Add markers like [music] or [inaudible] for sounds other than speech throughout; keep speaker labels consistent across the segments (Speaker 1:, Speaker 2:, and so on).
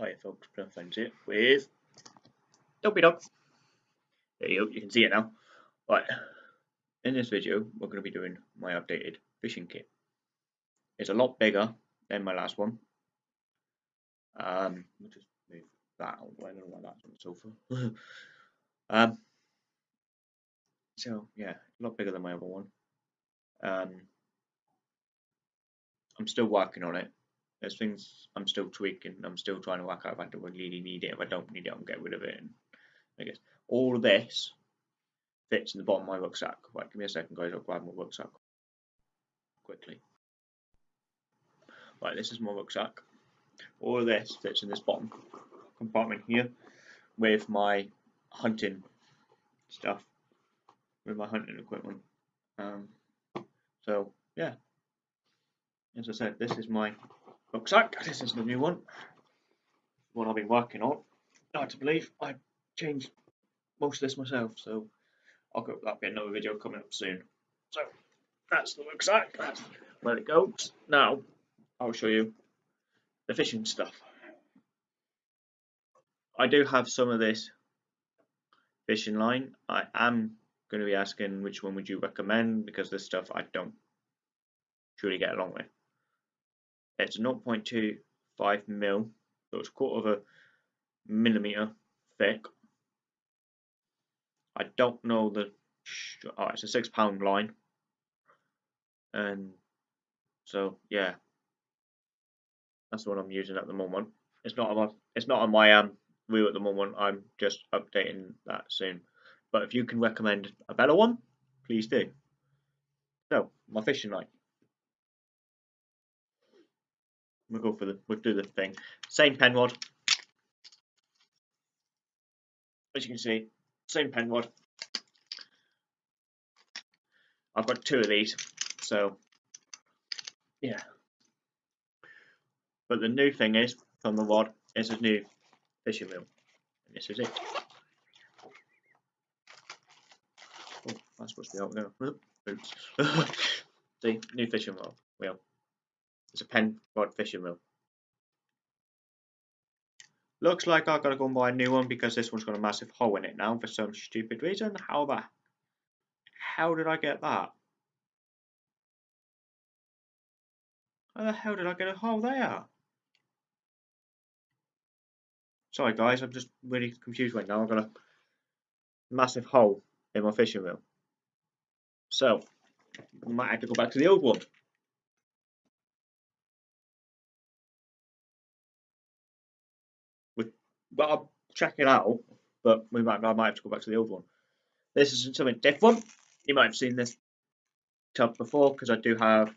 Speaker 1: Hi folks, Plum Friends here with Dopey Dog. There you go, you can see it now. Right, in this video we're going to be doing my updated fishing kit. It's a lot bigger than my last one. Um, just move that out I don't know why that's on the sofa. [laughs] um, so yeah, a lot bigger than my other one. Um, I'm still working on it there's things I'm still tweaking. I'm still trying to work out if I don't really need it. If I don't need it, I'll get rid of it. And I guess all of this fits in the bottom of my rucksack. Right, give me a second, guys. I'll grab my rucksack quickly. Right, this is my rucksack. All of this fits in this bottom compartment here with my hunting stuff, with my hunting equipment. Um, so yeah, as I said, this is my rucksack. This is the new one. One I've been working on. Hard to believe I changed most of this myself, so I'll go. That'll be another video coming up soon. So that's the rucksack. That's where it goes. Now I'll show you the fishing stuff. I do have some of this fishing line. I am going to be asking which one would you recommend because this stuff I don't truly get along with. It's 0.25 mil, so it's a quarter of a millimeter thick. I don't know the. Oh, it's a six pound line, and so yeah, that's what I'm using at the moment. It's not on my, it's not on my um reel at the moment. I'm just updating that soon. But if you can recommend a better one, please do. So my fishing line. We'll go for the, we'll do the thing. Same Penn rod. As you can see, same Penn rod. I've got two of these, so yeah. But the new thing is, from the rod, is a new fishing reel. And this is it. Oh, that's supposed to be out now. Oops. [laughs] See, new fishing rod wheel. It's a Penn rod fishing reel. Looks like I've got to go and buy a new one because this one's got a massive hole in it now for some stupid reason. How the hell did I get that? How the hell did I get a hole there? Sorry guys, I'm just really confused right now. I've got a massive hole in my fishing reel. So, I might have to go back to the old one. But I'll check it out. But we might, I might have to go back to the old one. This is something different. You might have seen this tub before because I do have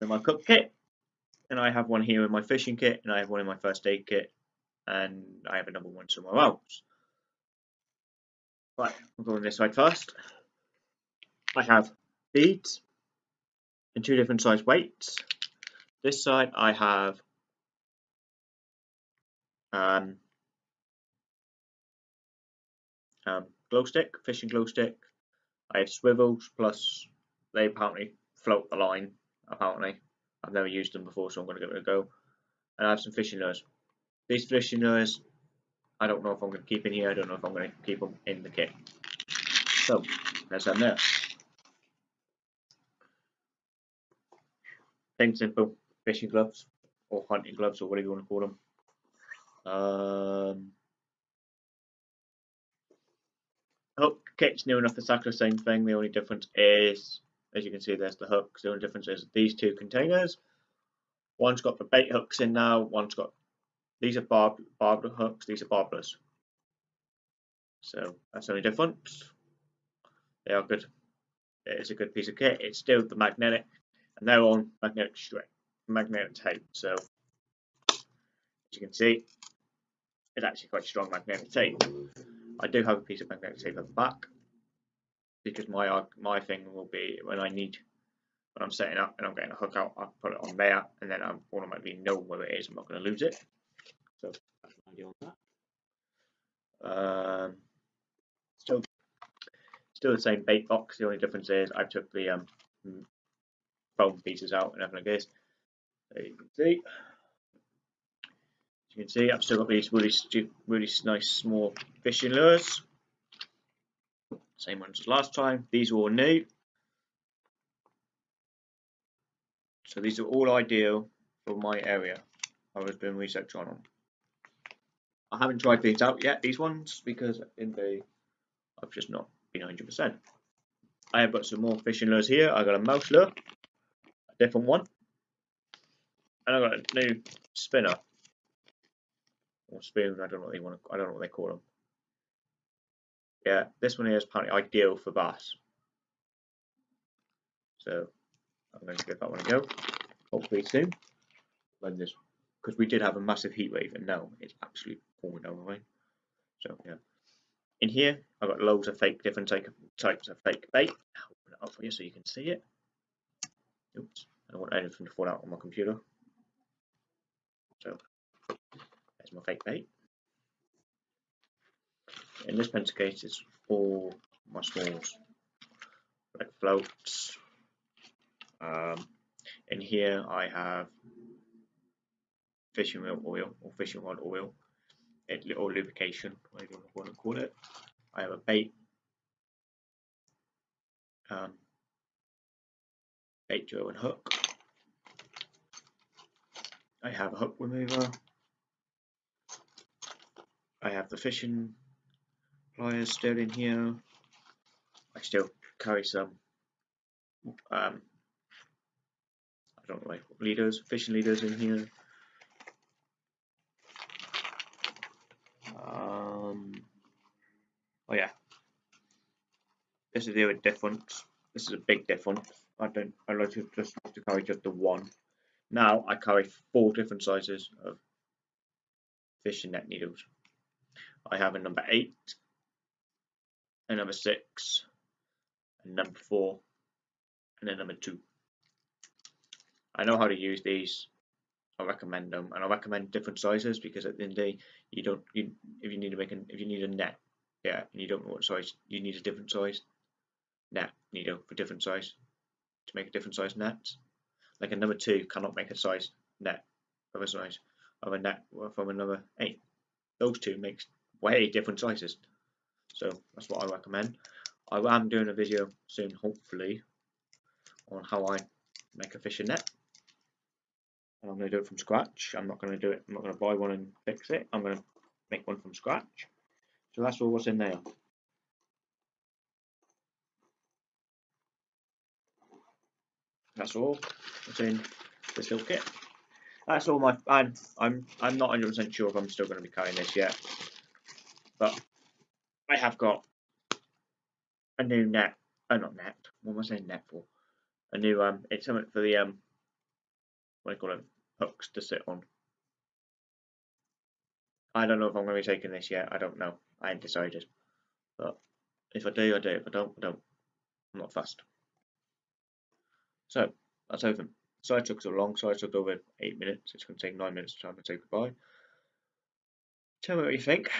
Speaker 1: in my cook kit, and I have one here in my fishing kit, and I have one in my first aid kit, and I have another one somewhere else. Right, we'll go on this side first. I have beads in two different size weights. This side I have um, um, glow stick, fishing glow stick. I have swivels, plus they apparently float the line, apparently. I've never used them before, so I'm going to give it a go. And I have some fishing lures. These fishing lures, I don't know if I'm going to keep in here, I don't know if I'm going to keep them in the kit. So, there's them there. Plain simple fishing gloves, or hunting gloves, or whatever you want to call them. Um, hook kit's new enough, the same thing. The only difference is, as you can see, there's the hooks. The only difference is these two containers. One's got the bait hooks in now. One's got these are barb barbed hooks. These are barbless. So that's the only difference. They are good. It's a good piece of kit. It's still the magnetic, and they're on magnetic strip, magnetic tape. So as you can see, it's actually quite strong magnetic tape. I do have a piece of magnetic tape at the back because my my thing will be when I need when I'm setting up and I'm getting a hook out, I'll put it on there and then I'm automatically know where it is. I'm not going to lose it. So that's my idea on that. Um, still, still the same bait box. The only difference is I took the um, foam pieces out and everything like this. There you can see. You can see, I've still got these really, really nice small fishing lures. Same ones as last time. These are all new. So these are all ideal for my area. I was doing research on them. I haven't tried these out yet, these ones, because in the I've just not been 100%. I have got some more fishing lures here. I've got a mouse lure, a different one, and I've got a new spinner or spoon. I don't know what they want. To, I don't know what they call them. Yeah, this one here is apparently ideal for bass. So I'm going to give that one a go. Hopefully soon. When this, because we did have a massive heat wave, and now it's absolutely pouring down the rain. So yeah. In here, I've got loads of fake, different types of fake bait. I'll open it up for you so you can see it. Oops, I don't want anything to fall out on my computer. So, my fake bait. In this pencil case, it's all my smalls, like floats. Um, in here, I have fishing reel oil or fishing rod oil It or lubrication, whatever you want to call it. I have a bait, um, bait drill and hook. I have a hook remover. I have the fishing pliers still in here. I still carry some um, I don't know leaders, fishing leaders in here. Oh yeah. This is the other difference. This is a big difference. I don't I like to just have to carry just the one. Now I carry four different sizes of fishing net needles. I have a number eight, a number six, a number four, and a number two. I know how to use these. I recommend them, and I recommend different sizes because at the end of the day, you don't you if you need to make an if you need a net yeah, and you don't know what size, you need a different size net needle for different size to make a different size net. Like a number two cannot make a size net of a size of a net from a number eight. Those two makes way different sizes. So that's what I recommend. I am doing a video soon, hopefully, on how I make a fishing net. And I'm going to do it from scratch. I'm not going to do it. I'm not going to buy one and fix it. I'm going to make one from scratch. So that's all what's in there. That's all what's in this little kit. That's all my. I'm I'm I'm not 100% sure if I'm still going to be carrying this yet, but I have got a new net. Oh, not net. What am I saying net for? A new um. It's something for the um. What do you call it? Hooks to sit on. I don't know if I'm going to be taking this yet. I don't know. I ain't decided. But if I do, I do. If I don't, I don't. I'm not fast. So that's open. So I took so long, so I took over eight minutes. It's going to take nine minutes to time to say goodbye. Tell me what you think.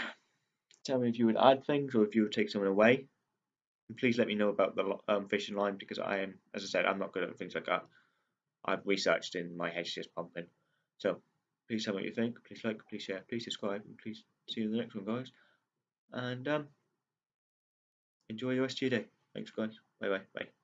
Speaker 1: Tell me if you would add things or if you would take someone away. And please let me know about the um, fishing line because I am, as I said, I'm not good at things like that. I've researched in my HCS pumping. So please tell me what you think. Please like, please share, please subscribe, and please see you in the next one, guys and um, enjoy the rest of your day. Thanks, guys. Bye bye. Bye.